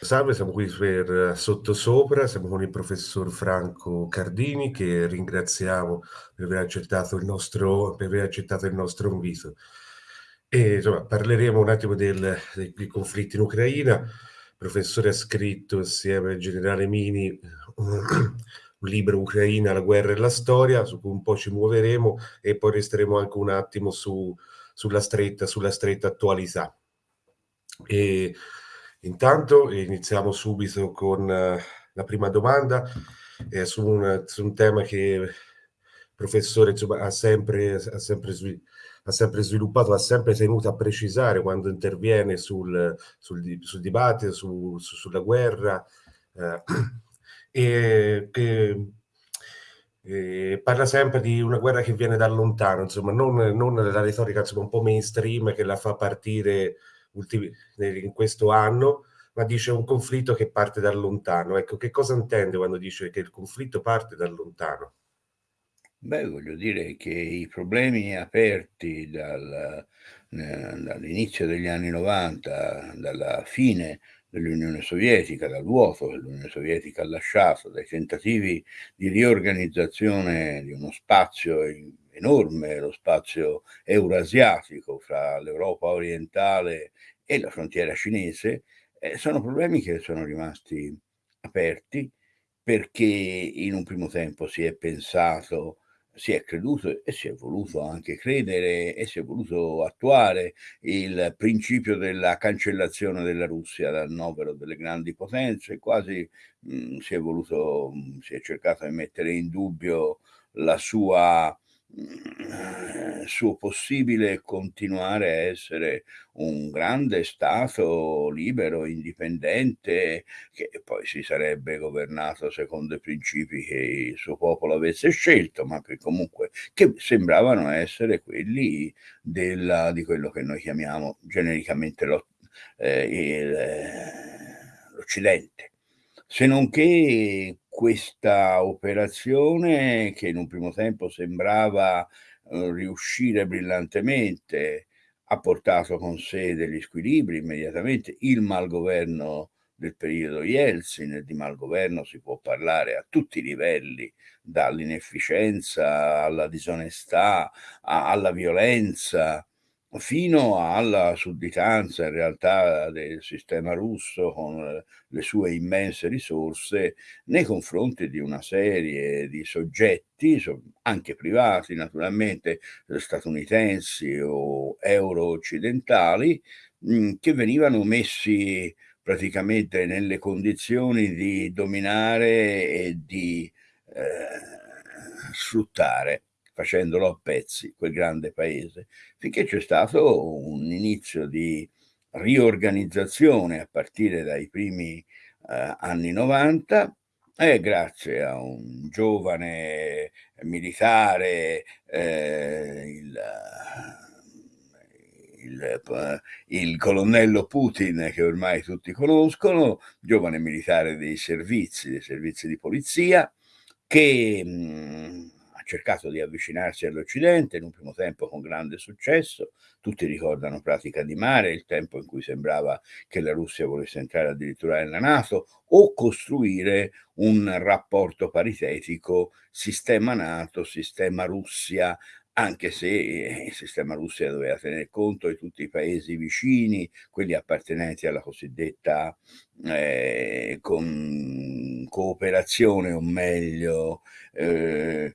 Salve, siamo qui per Sottosopra, siamo con il professor Franco Cardini che ringraziamo per aver accettato il nostro, accettato il nostro invito. E, insomma, parleremo un attimo del, dei conflitti in Ucraina. Il professore ha scritto assieme al generale Mini un, un libro Ucraina, la guerra e la storia, su cui un po' ci muoveremo e poi resteremo anche un attimo su, sulla, stretta, sulla stretta attualità. E, Intanto iniziamo subito con uh, la prima domanda eh, su, un, su, un, tema che il professore insomma, ha, sempre, ha, sempre ha, sempre, sviluppato, ha sempre tenuto a precisare quando interviene sul, sul, sul dibattito, su, su, sulla guerra, eh, e che eh, parla sempre di una guerra che viene da lontano, insomma, non, non la retorica insomma, un po' mainstream che la fa partire in questo anno, ma dice un conflitto che parte da lontano. Ecco, che cosa intende quando dice che il conflitto parte da lontano? Beh, voglio dire che i problemi aperti dal, eh, dall'inizio degli anni 90, dalla fine dell'Unione Sovietica, dal vuoto che l'Unione Sovietica ha lasciato, dai tentativi di riorganizzazione di uno spazio enorme, lo spazio eurasiatico fra l'Europa orientale e la frontiera cinese, eh, sono problemi che sono rimasti aperti perché in un primo tempo si è pensato si è creduto e si è voluto anche credere e si è voluto attuare il principio della cancellazione della Russia dal novero delle grandi potenze, quasi mh, mm, si è voluto, mh, mm, si è cercato di mettere in dubbio la sua suo possibile continuare a essere un grande Stato libero, indipendente, che poi si sarebbe governato secondo i principi che il suo popolo avesse scelto, ma che comunque che sembravano essere quelli della, di quello che noi chiamiamo genericamente eh, l'Occidente. Se non che questa operazione che in un primo tempo sembrava eh, riuscire brillantemente ha portato con sé degli squilibri immediatamente, il malgoverno del periodo Yeltsin, di malgoverno si può parlare a tutti i livelli, dall'inefficienza alla disonestà, alla violenza, fino alla sudditanza in realtà del sistema russo con le sue immense risorse nei confronti di una serie di soggetti, anche privati naturalmente, statunitensi o euro-occidentali, che venivano messi praticamente nelle condizioni di dominare e di eh, sfruttare facendolo a pezzi, quel grande paese, finché c'è stato un inizio di riorganizzazione a partire dai primi eh, anni 90 e grazie a un giovane militare, eh, il, il, il, colonnello Putin che ormai tutti conoscono, giovane militare dei servizi, dei servizi di polizia, che mh, cercato di avvicinarsi all'Occidente, in un primo tempo con grande successo, tutti ricordano Pratica di Mare, il tempo in cui sembrava che la Russia volesse entrare addirittura nella Nato, o costruire un rapporto paritetico sistema Nato, sistema Russia, anche se eh, il sistema Russia doveva tener conto di tutti i paesi vicini, quelli appartenenti alla cosiddetta eh, cooperazione, o meglio, eh,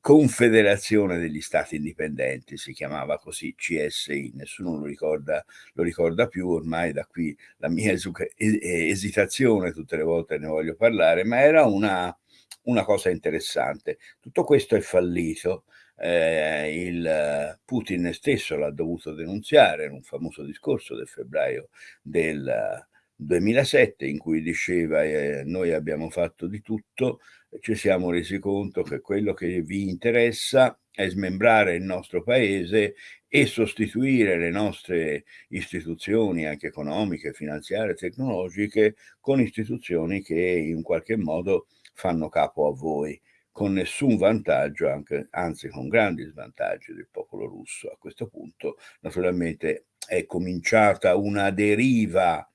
Confederazione degli Stati Indipendenti, si chiamava così, CSI, nessuno lo ricorda, lo ricorda più, ormai da qui la mia esitazione, tutte le volte ne voglio parlare, ma era una, una cosa interessante. Tutto questo è fallito, eh, il Putin stesso l'ha dovuto denunziare in un famoso discorso del febbraio del 2007 in cui diceva eh, noi abbiamo fatto di tutto, ci siamo resi conto che quello che vi interessa è smembrare il nostro paese e sostituire le nostre istituzioni anche economiche, finanziarie, tecnologiche con istituzioni che in qualche modo fanno capo a voi con nessun vantaggio, anche, anzi con grandi svantaggi del popolo russo. A questo punto naturalmente è cominciata una deriva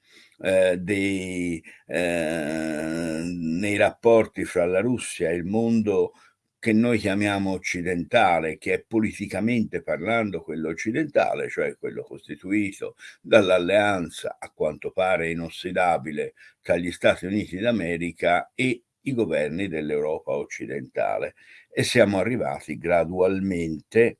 eh, dei, eh, nei rapporti fra la Russia e il mondo che noi chiamiamo occidentale, che è politicamente parlando quello occidentale, cioè quello costituito dall'alleanza a quanto pare inossidabile tra gli Stati Uniti d'America e i governi dell'Europa occidentale. E siamo arrivati gradualmente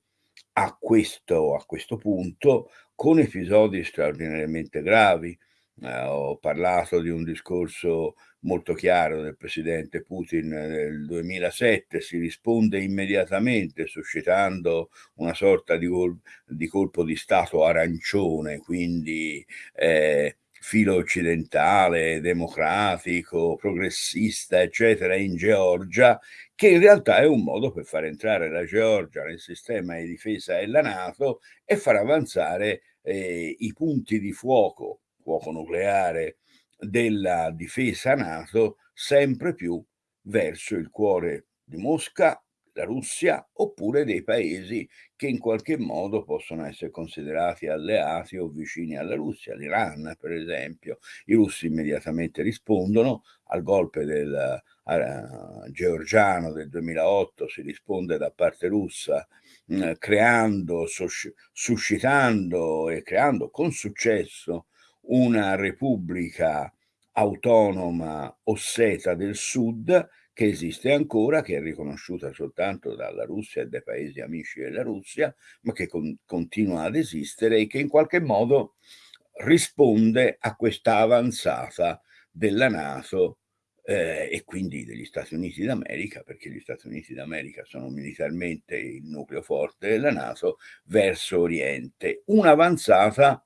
a questo, a questo punto con episodi straordinariamente gravi. Eh, ho parlato di un discorso molto chiaro del presidente Putin nel 2007, si risponde immediatamente suscitando una sorta di, di colpo di Stato arancione, quindi eh, filo occidentale, democratico, progressista, eccetera, in Georgia, che in realtà è un modo per far entrare la Georgia nel sistema di difesa della Nato e far avanzare eh, i punti di fuoco, fuoco nucleare, della difesa NATO sempre più verso il cuore di Mosca, la Russia, oppure dei paesi che in qualche modo possono essere considerati alleati o vicini alla Russia, l'Iran per esempio. I russi immediatamente rispondono al golpe del uh, georgiano del 2008, si risponde da parte russa mh, creando, suscitando e creando con successo una repubblica autonoma osseta del sud che esiste ancora, che è riconosciuta soltanto dalla Russia e dai paesi amici della Russia, ma che con, continua ad esistere e che in qualche modo risponde a questa avanzata della Nato eh, e quindi degli Stati Uniti d'America, perché gli Stati Uniti d'America sono militarmente il nucleo forte della Nato, verso Oriente. Un'avanzata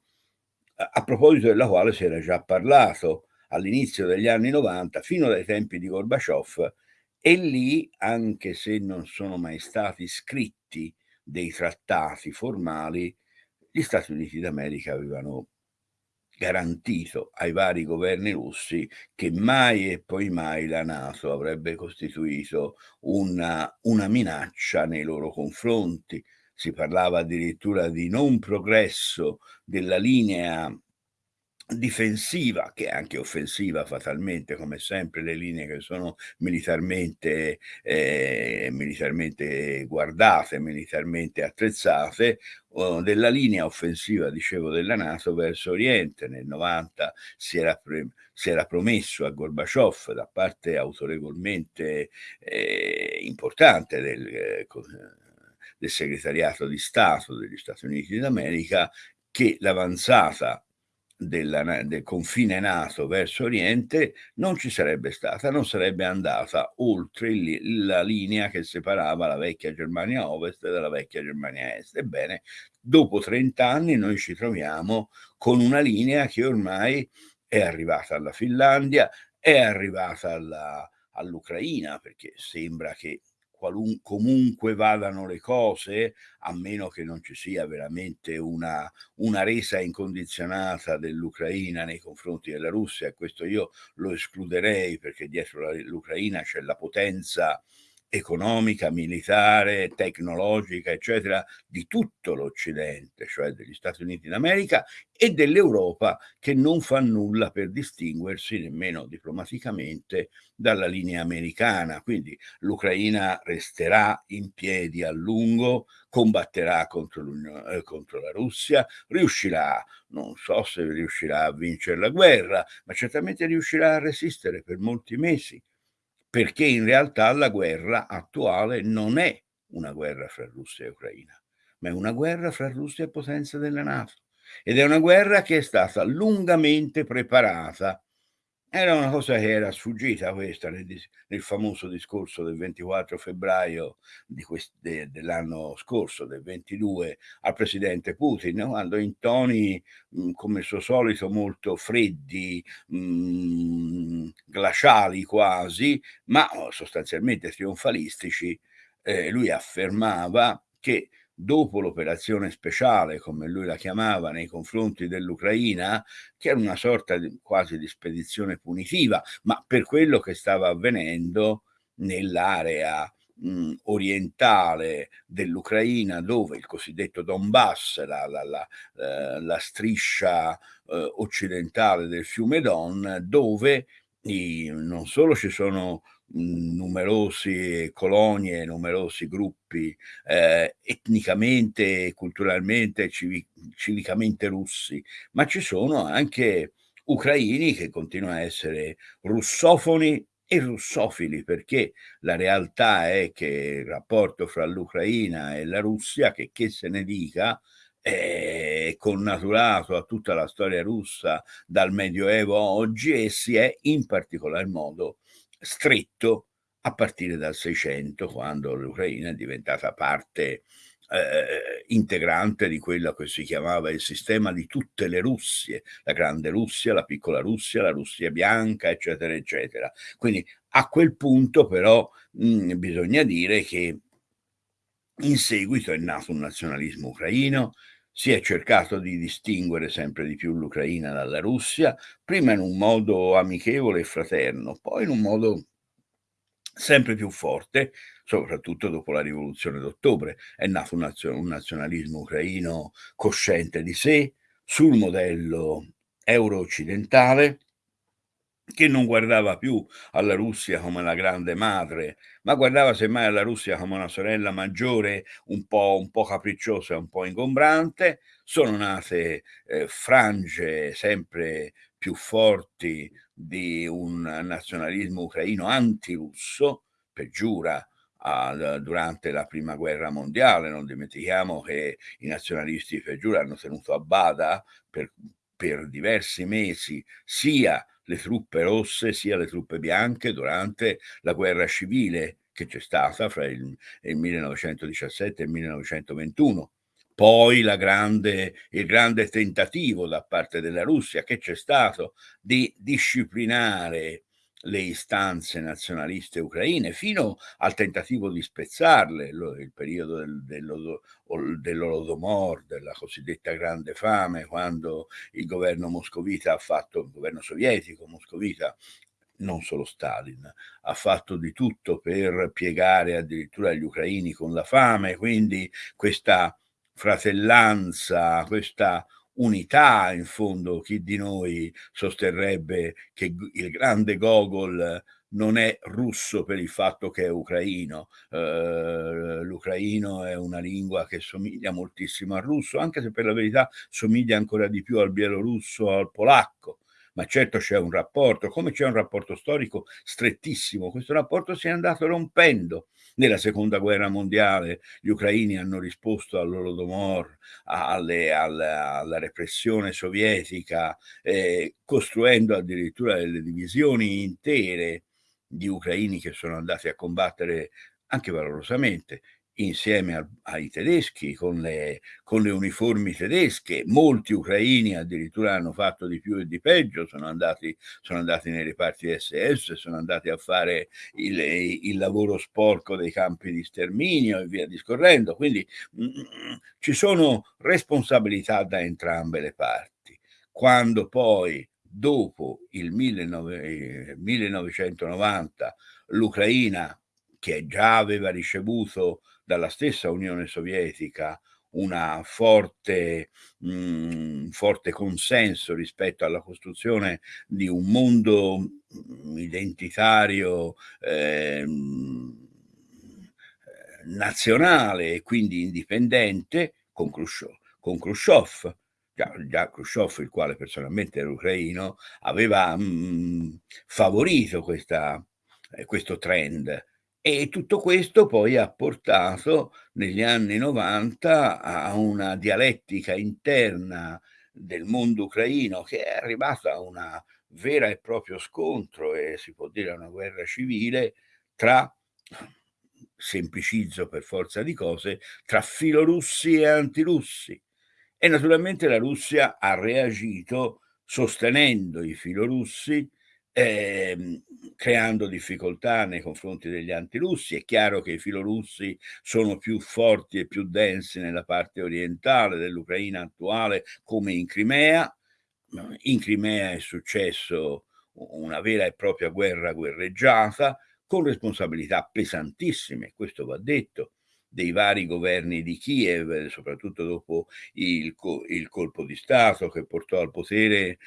a proposito della quale si era già parlato all'inizio degli anni 90 fino dai tempi di Gorbaciov e lì, anche se non sono mai stati scritti dei trattati formali, gli Stati Uniti d'America avevano garantito ai vari governi russi che mai e poi mai la Nato avrebbe costituito una, una minaccia nei loro confronti si parlava addirittura di non progresso della linea difensiva che è anche offensiva fatalmente come sempre le linee che sono militarmente, eh, militarmente guardate, militarmente attrezzate della linea offensiva dicevo della Nato verso Oriente. Nel 90 si era, si era promesso a Gorbaciov da parte autorevolmente eh, importante del eh, del segretariato di Stato degli Stati Uniti d'America che l'avanzata del confine NATO verso Oriente non ci sarebbe stata, non sarebbe andata oltre il, la linea che separava la vecchia Germania Ovest dalla vecchia Germania Est. Ebbene, dopo 30 anni noi ci troviamo con una linea che ormai è arrivata alla Finlandia, è arrivata all'Ucraina, perché sembra che qualun, comunque vadano le cose, a meno che non ci sia veramente una, una resa incondizionata dell'Ucraina nei confronti della Russia, questo io lo escluderei perché dietro l'Ucraina c'è la potenza economica, militare, tecnologica, eccetera, di tutto l'Occidente, cioè degli Stati Uniti d'America e dell'Europa che non fa nulla per distinguersi nemmeno diplomaticamente dalla linea americana. Quindi l'Ucraina resterà in piedi a lungo, combatterà contro, eh, contro la Russia, riuscirà, non so se riuscirà a vincere la guerra, ma certamente riuscirà a resistere per molti mesi perché in realtà la guerra attuale non è una guerra fra Russia e Ucraina, ma è una guerra fra Russia e potenze della Nato. Ed è una guerra che è stata lungamente preparata era una cosa che era sfuggita questa nel, nel famoso discorso del 24 febbraio de, dell'anno scorso, del 22, al presidente Putin, quando in toni mh, come il suo solito molto freddi, mh, glaciali quasi, ma sostanzialmente trionfalistici, eh, lui affermava che dopo l'operazione speciale, come lui la chiamava, nei confronti dell'Ucraina, che era una sorta di, quasi di spedizione punitiva, ma per quello che stava avvenendo nell'area mh, orientale dell'Ucraina, dove il cosiddetto Donbass, la, la, la, eh, la striscia eh, occidentale del fiume Don, dove i, non solo ci sono numerose colonie, numerosi gruppi eh, etnicamente, culturalmente, civic civicamente russi, ma ci sono anche ucraini che continuano a essere russofoni e russofili, perché la realtà è che il rapporto fra l'Ucraina e la Russia, che che se ne dica, è connaturato a tutta la storia russa dal Medioevo a oggi e si è in particolar modo stretto a partire dal 600, quando l'Ucraina è diventata parte eh, integrante di quello che si chiamava il sistema di tutte le Russie, la grande Russia, la piccola Russia, la Russia bianca, eccetera, eccetera. Quindi a quel punto però mh, bisogna dire che in seguito è nato un nazionalismo ucraino, si è cercato di distinguere sempre di più l'Ucraina dalla Russia, prima in un modo amichevole e fraterno, poi in un modo sempre più forte, soprattutto dopo la rivoluzione d'ottobre. È nato un, nazio un nazionalismo ucraino cosciente di sé, sul modello euro-occidentale, che non guardava più alla Russia come la grande madre, ma guardava semmai alla Russia come una sorella maggiore un po', un po capricciosa, un po' ingombrante. Sono nate eh, frange sempre più forti di un nazionalismo ucraino antirusso, peggiora al, durante la prima guerra mondiale. Non dimentichiamo che i nazionalisti peggiori hanno tenuto a bada per, per diversi mesi sia le truppe rosse sia le truppe bianche durante la guerra civile che c'è stata fra il, il 1917 e il 1921 poi grande, il grande tentativo da parte della Russia che c'è stato di disciplinare le istanze nazionaliste ucraine fino al tentativo di spezzarle, il periodo del, dell'Olodomor, della cosiddetta grande fame, quando il governo moscovita ha fatto, il governo sovietico moscovita, non solo Stalin, ha fatto di tutto per piegare addirittura gli ucraini con la fame, quindi questa fratellanza, questa unità, in fondo chi di noi sosterrebbe che il grande Gogol non è russo per il fatto che è ucraino. Uh, l'ucraino è una lingua che somiglia moltissimo al russo, anche se per la verità somiglia ancora di più al bielorusso al polacco ma certo c'è un rapporto, come c'è un rapporto storico strettissimo, questo rapporto si è andato rompendo. Nella seconda guerra mondiale gli ucraini hanno risposto all'Olodomor, alle, alla, alla, repressione sovietica, eh, costruendo addirittura delle divisioni intere di ucraini che sono andati a combattere anche valorosamente insieme a, ai tedeschi, con le, con le, uniformi tedesche. Molti ucraini addirittura hanno fatto di più e di peggio, sono andati, sono andati nei reparti SS, sono andati a fare il, il, lavoro sporco dei campi di sterminio e via discorrendo. Quindi mh, mm, ci sono responsabilità da entrambe le parti. Quando poi dopo il 19, 1990 l'Ucraina che già aveva ricevuto dalla stessa Unione Sovietica una forte, mhmm, forte consenso rispetto alla costruzione di un mondo mhmm, identitario eh, nazionale e quindi indipendente con Khrushchev. Con Khrushchev già, già Khrushchev, il quale personalmente era ucraino, aveva mh, mhmm, favorito questa, eh, questo trend e tutto questo poi ha portato negli anni 90 a una dialettica interna del mondo ucraino che è arrivata a una vera e proprio scontro e si può dire una guerra civile tra semplicizzo per forza di cose, tra filorussi e antirussi. E naturalmente la Russia ha reagito sostenendo i filorussi eh, creando difficoltà nei confronti degli antirussi. È chiaro che i filorussi sono più forti e più densi nella parte orientale dell'Ucraina attuale, come in Crimea. In Crimea è successo una vera e propria guerra guerreggiata, con responsabilità pesantissime, questo va detto, dei vari governi di Kiev, soprattutto dopo il, il colpo di Stato che portò al potere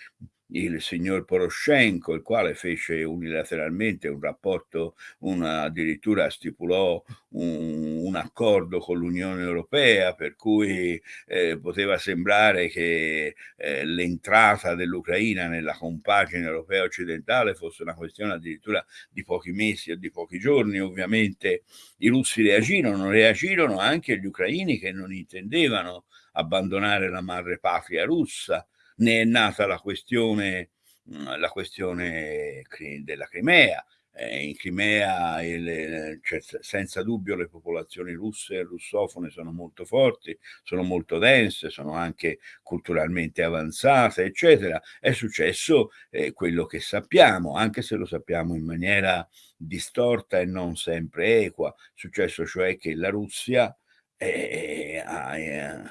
il signor Poroshenko, il quale fece unilateralmente un rapporto, una, addirittura stipulò un, un, accordo con l'Unione Europea per cui eh, poteva sembrare che eh, l'entrata dell'Ucraina nella compagine europea occidentale fosse una questione addirittura di pochi mesi o di pochi giorni. Ovviamente i russi reagirono, reagirono anche gli ucraini che non intendevano abbandonare la madre patria russa ne è nata la questione, mhmm, la questione della Crimea. Eh, in Crimea il, cioè, senza dubbio le popolazioni russe e russofone sono molto forti, sono molto dense, sono anche culturalmente avanzate, eccetera. È successo eh, quello che sappiamo, anche se lo sappiamo in maniera distorta e non sempre equa. È successo cioè che la Russia eh, ha eh,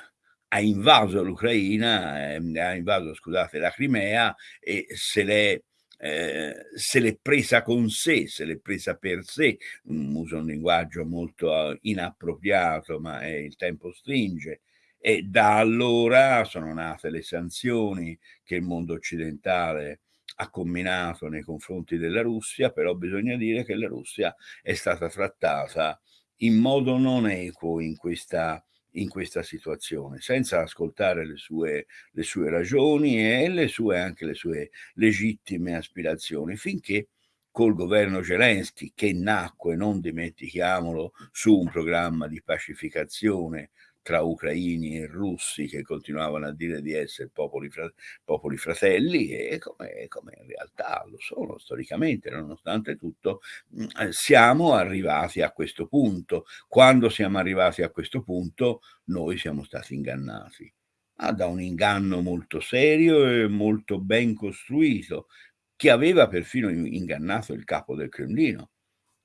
ha invaso l'Ucraina, eh, ha invaso, scusate, la Crimea e se l'è, eh, se l'è presa con sé, se l'è presa per sé, um, uso un linguaggio molto uh, inappropriato, ma eh, il tempo stringe. E da allora sono nate le sanzioni che il mondo occidentale ha combinato nei confronti della Russia, però bisogna dire che la Russia è stata trattata in modo non equo in questa in questa situazione, senza ascoltare le sue, le sue ragioni e le sue, anche le sue legittime aspirazioni, finché col governo Zelensky, che nacque, non dimentichiamolo, su un programma di pacificazione tra ucraini e russi che continuavano a dire di essere popoli, fra, popoli fratelli e come, come, in realtà lo sono storicamente, nonostante tutto, mm, eh, siamo arrivati a questo punto. Quando siamo arrivati a questo punto, noi siamo stati ingannati. Ah, da un inganno molto serio e molto ben costruito, che aveva perfino ingannato il capo del Cremlino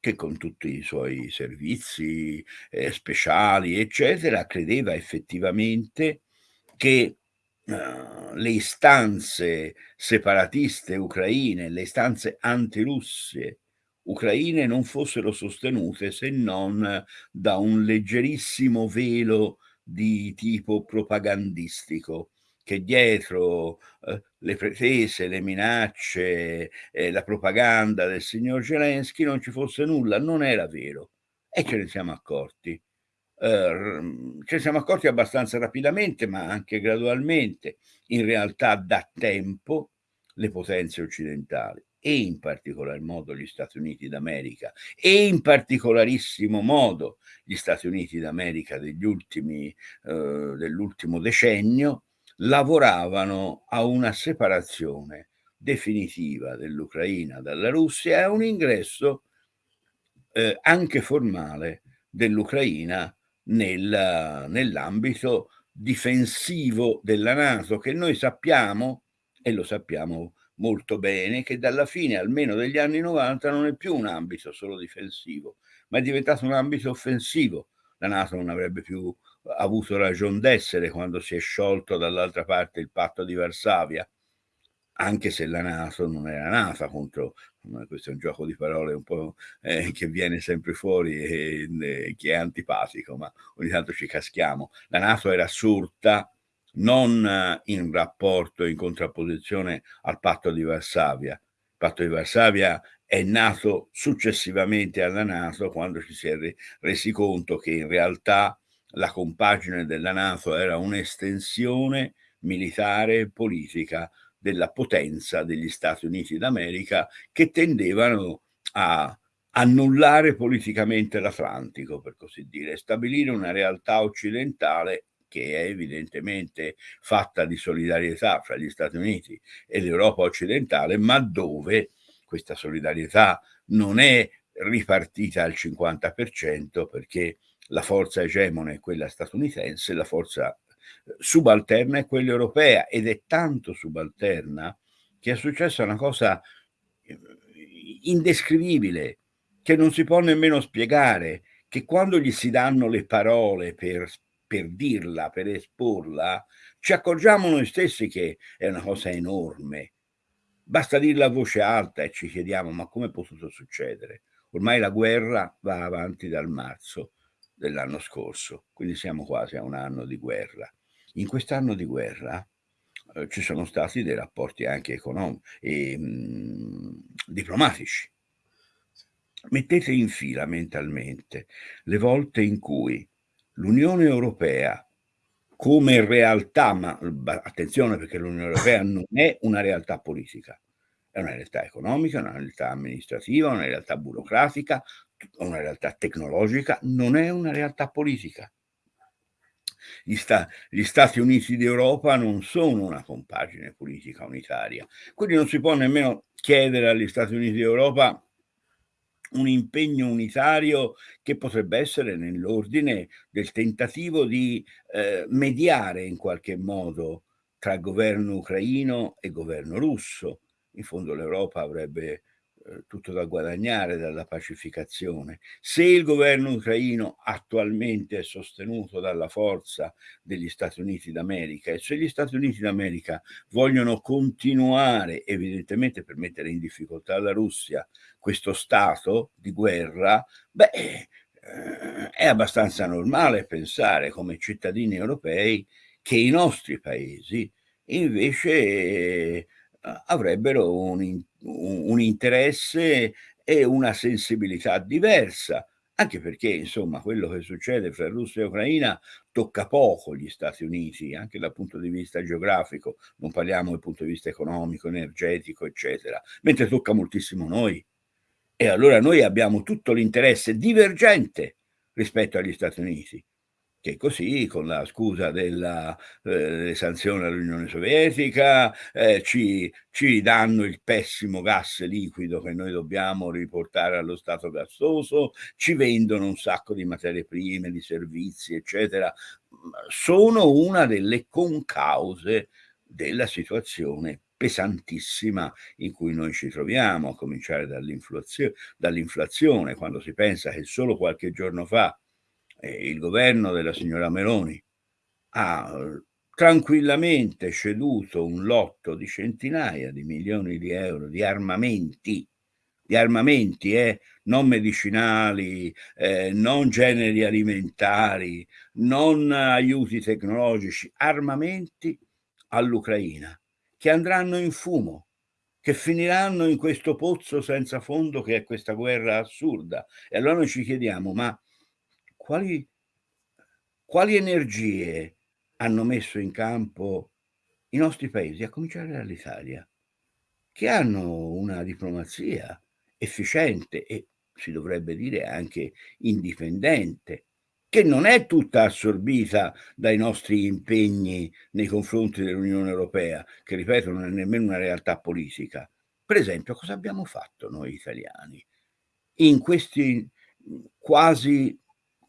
che con tutti i suoi servizi eh, speciali, eccetera, credeva effettivamente che uh, le istanze separatiste ucraine, le istanze antirusse ucraine non fossero sostenute se non da un leggerissimo velo di tipo propagandistico che dietro eh, le pretese, le minacce, eh, la propaganda del signor Zelensky non ci fosse nulla, non era vero e ce ne siamo accorti. Uh, ce ne siamo accorti abbastanza rapidamente, ma anche gradualmente, in realtà da tempo, le potenze occidentali e in particolar modo gli Stati Uniti d'America e in particolarissimo modo gli Stati Uniti d'America degli ultimi, uh, dell'ultimo decennio lavoravano a una separazione definitiva dell'Ucraina dalla Russia e a un ingresso eh, anche formale dell'Ucraina nel, nell'ambito difensivo della Nato, che noi sappiamo, e lo sappiamo molto bene, che dalla fine almeno degli anni 90 non è più un ambito solo difensivo, ma è diventato un ambito offensivo. La Nato non avrebbe più avuto ragione d'essere quando si è sciolto dall'altra parte il patto di Varsavia, anche se la Nato non era nata contro, questo è un gioco di parole un po' eh, che viene sempre fuori e, e, che è antipatico, ma ogni tanto ci caschiamo. La Nato era sorta non in rapporto, in contrapposizione al patto di Varsavia. Il patto di Varsavia è nato successivamente alla Nato quando ci si è resi conto che in realtà la compagine della Nato era un'estensione militare e politica della potenza degli Stati Uniti d'America che tendevano a annullare politicamente l'Atlantico, per così dire, stabilire una realtà occidentale che è evidentemente fatta di solidarietà fra gli Stati Uniti e l'Europa occidentale, ma dove questa solidarietà non è ripartita al 50% perché la forza egemone è quella statunitense, la forza eh, subalterna è quella europea ed è tanto subalterna che è successa una cosa eh, indescrivibile che non si può nemmeno spiegare, che quando gli si danno le parole per, per dirla, per esporla, ci accorgiamo noi stessi che è una cosa enorme. Basta dirla a voce alta e ci chiediamo ma come è potuto succedere? Ormai la guerra va avanti dal marzo dell'anno scorso, quindi siamo quasi a un anno di guerra. In quest'anno di guerra eh, ci sono stati dei rapporti anche economici e mh, diplomatici. Mettete in fila mentalmente le volte in cui l'Unione Europea come realtà, ma attenzione perché l'Unione Europea non è una realtà politica, è una realtà economica, una realtà amministrativa, una realtà burocratica, una realtà tecnologica, non è una realtà politica. Gli, sta gli, Stati Uniti d'Europa non sono una compagine politica unitaria, quindi non si può nemmeno chiedere agli Stati Uniti d'Europa un impegno unitario che potrebbe essere nell'ordine del tentativo di eh, mediare in qualche modo tra governo ucraino e governo russo. In fondo l'Europa avrebbe tutto da guadagnare dalla pacificazione. Se il governo ucraino attualmente è sostenuto dalla forza degli Stati Uniti d'America e se gli Stati Uniti d'America vogliono continuare evidentemente per mettere in difficoltà la Russia questo stato di guerra, beh, eh, è abbastanza normale pensare come cittadini europei che i nostri paesi invece avrebbero un, un interesse e una sensibilità diversa, anche perché insomma quello che succede fra Russia e Ucraina tocca poco gli Stati Uniti, anche dal punto di vista geografico, non parliamo dal punto di vista economico, energetico, eccetera, mentre tocca moltissimo noi. E allora noi abbiamo tutto l'interesse divergente rispetto agli Stati Uniti che così, con la scusa eh, delle sanzioni all'Unione Sovietica, eh, ci, ci, danno il pessimo gas liquido che noi dobbiamo riportare allo stato gassoso, ci vendono un sacco di materie prime, di servizi, eccetera. Sono una delle concause della situazione pesantissima in cui noi ci troviamo, a cominciare dall'inflazione, dall quando si pensa che solo qualche giorno fa il governo della signora Meloni ha eh, tranquillamente ceduto un lotto di centinaia di milioni di euro di armamenti, di armamenti eh, non medicinali, eh, non generi alimentari, non aiuti tecnologici, armamenti all'Ucraina che andranno in fumo, che finiranno in questo pozzo senza fondo che è questa guerra assurda. E allora noi ci chiediamo, ma quali, quali energie hanno messo in campo i nostri paesi, a cominciare dall'Italia, che hanno una diplomazia efficiente e si dovrebbe dire anche indipendente, che non è tutta assorbita dai nostri impegni nei confronti dell'Unione Europea, che ripeto non è nemmeno una realtà politica. Per esempio, cosa abbiamo fatto noi italiani in questi quasi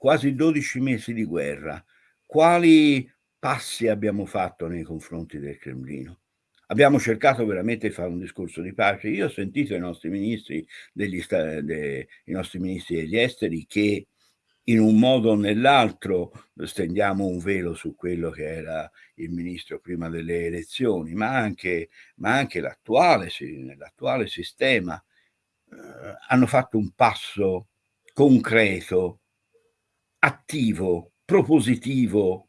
quasi 12 mesi di guerra, quali passi abbiamo fatto nei confronti del Cremlino? Abbiamo cercato veramente di fare un discorso di pace. Io ho sentito i nostri ministri, degli, de, i nostri ministri degli esteri che in un modo o nell'altro stendiamo un velo su quello che era il ministro prima delle elezioni, ma anche, ma anche l'attuale, sistema eh, hanno fatto un passo concreto attivo, propositivo,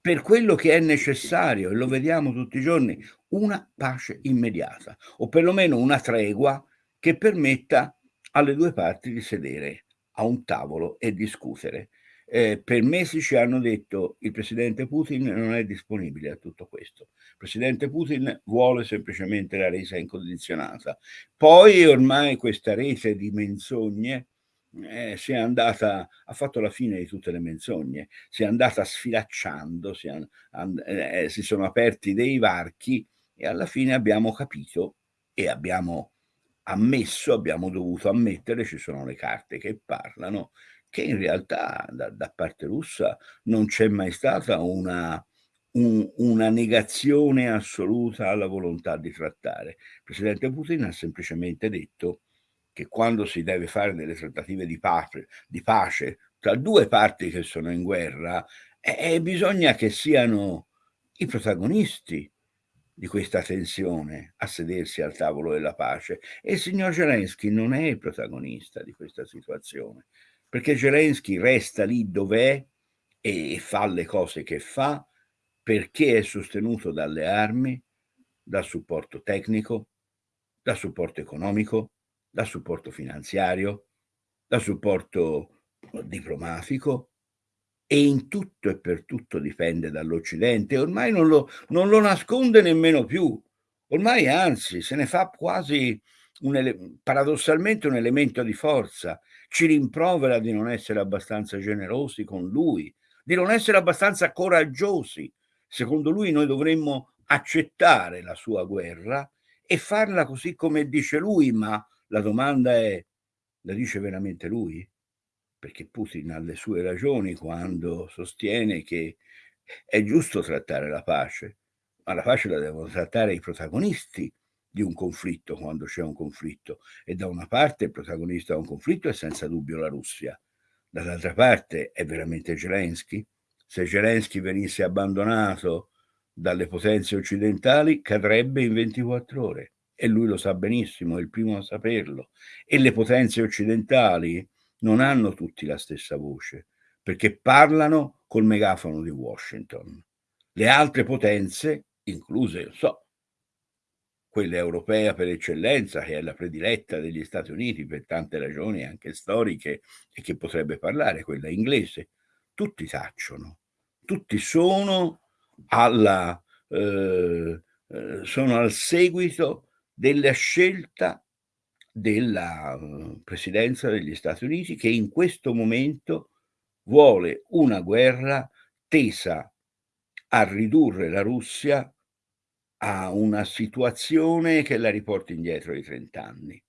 per quello che è necessario, e lo vediamo tutti i giorni, una pace immediata, o perlomeno una tregua che permetta alle due parti di sedere a un tavolo e discutere. Eh, per mesi ci hanno detto il presidente Putin non è disponibile a tutto questo. Il presidente Putin vuole semplicemente la resa incondizionata. Poi ormai questa rete di menzogne eh, si è andata, ha fatto la fine di tutte le menzogne, si è andata sfilacciando, si, è, eh, eh, si sono aperti dei varchi e alla fine abbiamo capito e abbiamo ammesso, abbiamo dovuto ammettere, ci sono le carte che parlano, che in realtà da, da parte russa non c'è mai stata una, un, una negazione assoluta alla volontà di trattare. Il presidente Putin ha semplicemente detto che quando si deve fare delle trattative di pace, di pace tra due parti che sono in guerra, eh, bisogna che siano i protagonisti di questa tensione a sedersi al tavolo della pace. E il signor Zelensky non è il protagonista di questa situazione, perché Zelensky resta lì dov'è e fa le cose che fa perché è sostenuto dalle armi, dal supporto tecnico, dal supporto economico, dal supporto finanziario, dal supporto diplomatico e in tutto e per tutto dipende dall'Occidente. Ormai non lo, non lo nasconde nemmeno più. Ormai anzi se ne fa quasi un paradossalmente un elemento di forza. Ci rimprovera di non essere abbastanza generosi con lui, di non essere abbastanza coraggiosi. Secondo lui noi dovremmo accettare la sua guerra e farla così come dice lui, ma la domanda è, la dice veramente lui? Perché Putin ha le sue ragioni quando sostiene che è giusto trattare la pace, ma la pace la devono trattare i protagonisti di un conflitto quando c'è un conflitto e da una parte il protagonista di un conflitto è senza dubbio la Russia, dall'altra parte è veramente Zelensky. Se Zelensky venisse abbandonato dalle potenze occidentali cadrebbe in 24 ore e lui lo sa benissimo, è il primo a saperlo. E le potenze occidentali non hanno tutti la stessa voce, perché parlano col megafono di Washington. Le altre potenze, incluse, so, quella europea per eccellenza, che è la prediletta degli Stati Uniti per tante ragioni anche storiche e che potrebbe parlare, quella inglese, tutti tacciono, tutti sono alla, eh, eh, sono al seguito della scelta della eh, presidenza degli Stati Uniti che in questo momento vuole una guerra tesa a ridurre la Russia a una situazione che la riporti indietro di 30 anni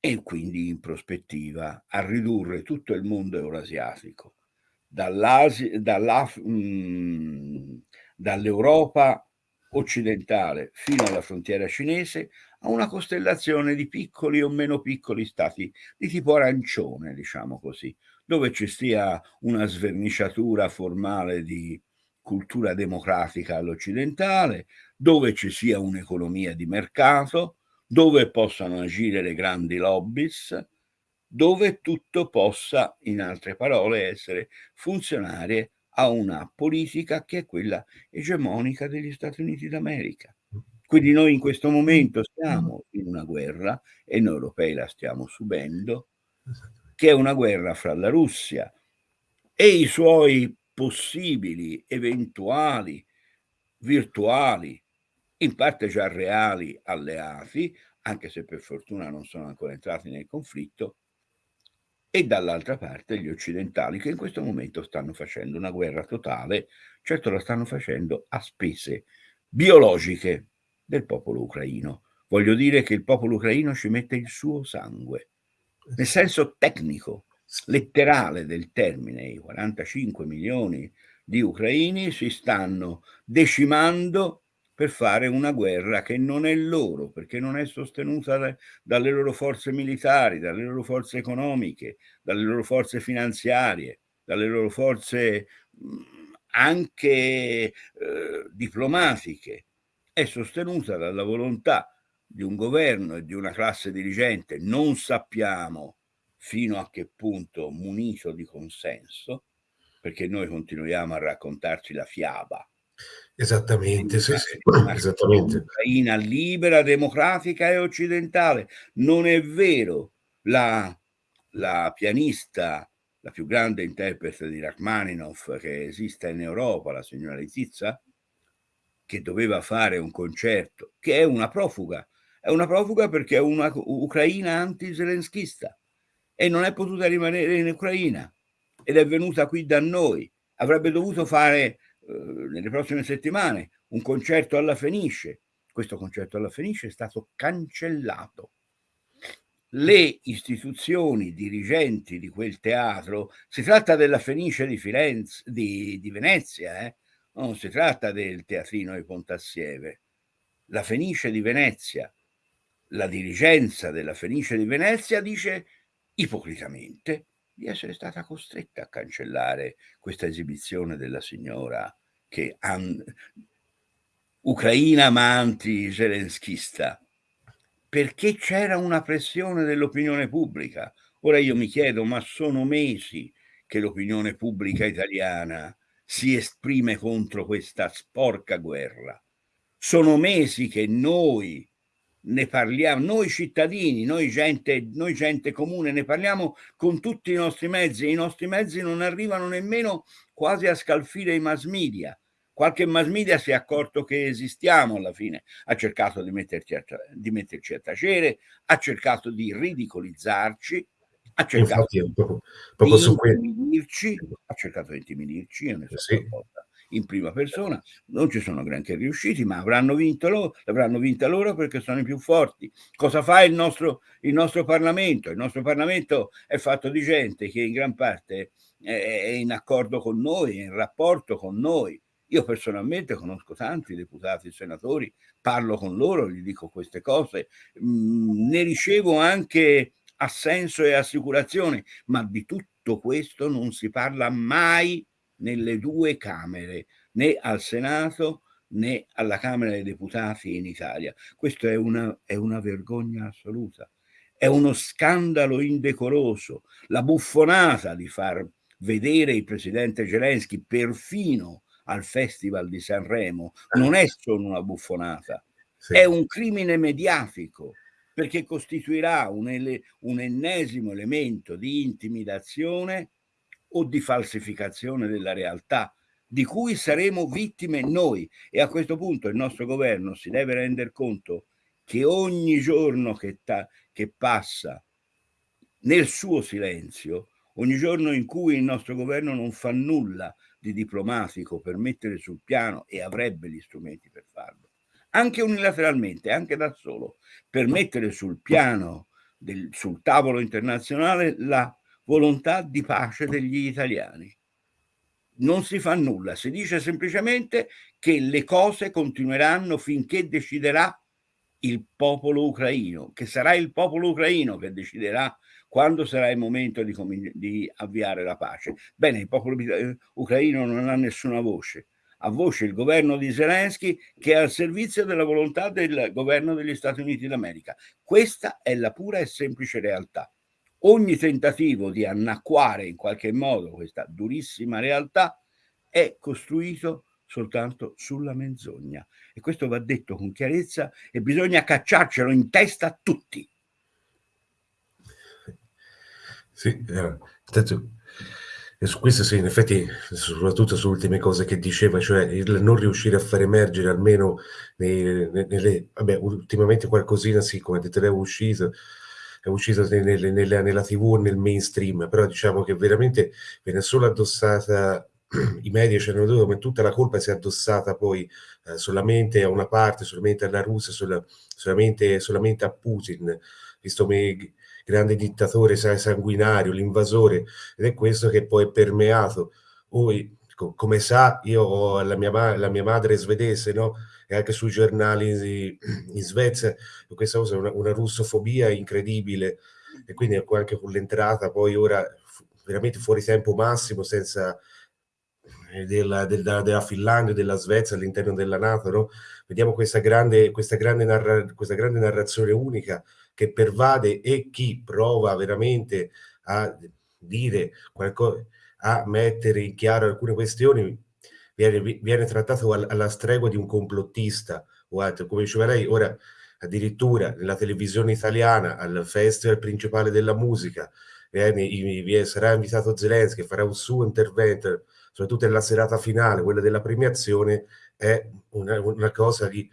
e quindi in prospettiva a ridurre tutto il mondo eurasiatico. Mh, dall'Europa occidentale fino alla frontiera cinese a una costellazione di piccoli o meno piccoli stati di tipo arancione, diciamo così, dove ci sia una sverniciatura formale di cultura democratica all'occidentale, dove ci sia un'economia di mercato, dove possano agire le grandi lobbies, dove tutto possa, in altre parole, essere funzionare a una politica che è quella egemonica degli Stati Uniti d'America. Quindi noi in questo momento siamo in una guerra e noi europei la stiamo subendo, che è una guerra fra la Russia e i suoi possibili, eventuali, virtuali, in parte già reali alleati, anche se per fortuna non sono ancora entrati nel conflitto, e dall'altra parte gli occidentali che in questo momento stanno facendo una guerra totale, certo la stanno facendo a spese biologiche del popolo ucraino. Voglio dire che il popolo ucraino ci mette il suo sangue, nel senso tecnico, letterale del termine. I 45 milioni di ucraini si stanno decimando per fare una guerra che non è loro, perché non è sostenuta da, dalle loro forze militari, dalle loro forze economiche, dalle loro forze finanziarie, dalle loro forze anche eh, diplomatiche. È sostenuta dalla volontà di un governo e di una classe dirigente, non sappiamo fino a che punto munito di consenso, perché noi continuiamo a raccontarci la fiaba Esattamente, sì, sì, esattamente. Ucraina libera, democratica e occidentale. Non è vero. La, la pianista, la più grande interprete di Rachmaninoff che esista in Europa, la signora Letizia, che doveva fare un concerto, che è una profuga. È una profuga perché è una ucraina anti-zelenskista e non è potuta rimanere in Ucraina ed è venuta qui da noi. Avrebbe dovuto fare eh, nelle prossime settimane un concerto alla Fenice. Questo concerto alla Fenice è stato cancellato. Le istituzioni dirigenti di quel teatro, si tratta della Fenice di, Firenze, di, di Venezia, eh? Non si tratta del teatrino di Pontassieve, la Fenice di Venezia, la dirigenza della Fenice di Venezia dice ipocritamente di essere stata costretta a cancellare questa esibizione della signora che ucraina ma anti-zelenskista, perché c'era una pressione dell'opinione pubblica. Ora io mi chiedo, ma sono mesi che l'opinione pubblica italiana si esprime contro questa sporca guerra. Sono mesi che noi ne parliamo, noi cittadini, noi gente, noi gente comune, ne parliamo con tutti i nostri mezzi i nostri mezzi non arrivano nemmeno quasi a scalfire i mass media. Qualche mass media si è accorto che esistiamo alla fine, ha cercato di a, di metterci a tacere, ha cercato di ridicolizzarci, ha cercato Infatti, proprio, proprio di intimidirci, ha cercato di intimidirci, ne so sì. in prima persona, non ci sono granché riusciti, ma avranno vinto loro, l'avranno vinta loro perché sono i più forti. Cosa fa il nostro, il nostro Parlamento? Il nostro Parlamento è fatto di gente che in gran parte è in accordo con noi, è in rapporto con noi. Io personalmente conosco tanti deputati e senatori, parlo con loro, gli dico queste cose, mm, ne ricevo anche assenso e assicurazione, ma di tutto questo non si parla mai nelle due Camere, né al Senato né alla Camera dei Deputati in Italia. Questo è una, è una vergogna assoluta, è uno scandalo indecoroso, la buffonata di far vedere il presidente Zelensky perfino al Festival di Sanremo non è solo una buffonata, sì. è un crimine mediatico perché costituirà un, ele, un ennesimo elemento di intimidazione o di falsificazione della realtà di cui saremo vittime noi. E a questo punto il nostro governo si deve rendere conto che ogni giorno che, che passa nel suo silenzio, ogni giorno in cui il nostro governo non fa nulla di diplomatico per mettere sul piano e avrebbe gli strumenti per farlo, anche unilateralmente, anche da solo, per mettere sul piano, del, sul tavolo internazionale la volontà di pace degli italiani. Non si fa nulla, si dice semplicemente che le cose continueranno finché deciderà il popolo ucraino, che sarà il popolo ucraino che deciderà quando sarà il momento di, di avviare la pace. Bene, il popolo eh, ucraino non ha nessuna voce, ha voce il governo di Zelensky che è al servizio della volontà del governo degli Stati Uniti d'America. Questa è la pura e semplice realtà ogni tentativo di annacquare in qualche modo questa durissima realtà è costruito soltanto sulla menzogna e questo va detto con chiarezza e bisogna cacciarcelo in testa a tutti. Sì, eh, e su questo sì, in effetti, soprattutto sulle ultime cose che diceva, cioè il non riuscire a far emergere almeno nei, nelle, vabbè, ultimamente qualcosina sì, come detto lei è uscito, è uscito nelle, nella, nella tv nel mainstream, però diciamo che veramente viene solo addossata i media ci hanno detto come tutta la colpa si è addossata poi eh, solamente a una parte, solamente alla Russia, sola, solamente, solamente, a Putin, visto come grande dittatore sanguinario, l'invasore, ed è questo che poi è permeato. Poi, come sa, io la mia, la mia madre svedese, no? e anche sui giornali in Svezia, questa cosa è una, una russofobia incredibile e quindi anche con l'entrata poi ora veramente fuori tempo massimo senza eh, della, della, della Finlandia, della Svezia all'interno della Nato, no? vediamo questa grande, questa, grande narra, questa grande narrazione unica che pervade e chi prova veramente a dire qualcosa, a mettere in chiaro alcune questioni, viene, viene trattato alla stregua di un complottista o altro. Come diceva lei, ora addirittura nella televisione italiana, al festival principale della musica, viene, sarà invitato Zelensky, farà un suo intervento, soprattutto nella serata finale, quella della premiazione, è una, una cosa di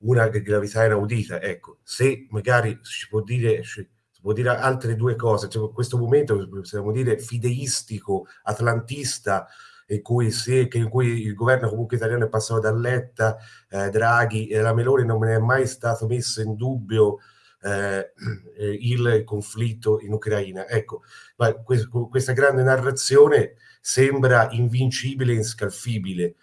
una gravità inaudita. Ecco, se magari si può dire... Si può dire altre due cose, cioè, questo momento possiamo dire fideistico, atlantista, in cui, si, in cui il governo comunque italiano è passato da Letta, eh, Draghi e la Meloni non è mai stato messo in dubbio eh, il conflitto in Ucraina. Ecco, ma questa grande narrazione sembra invincibile e inscalfibile.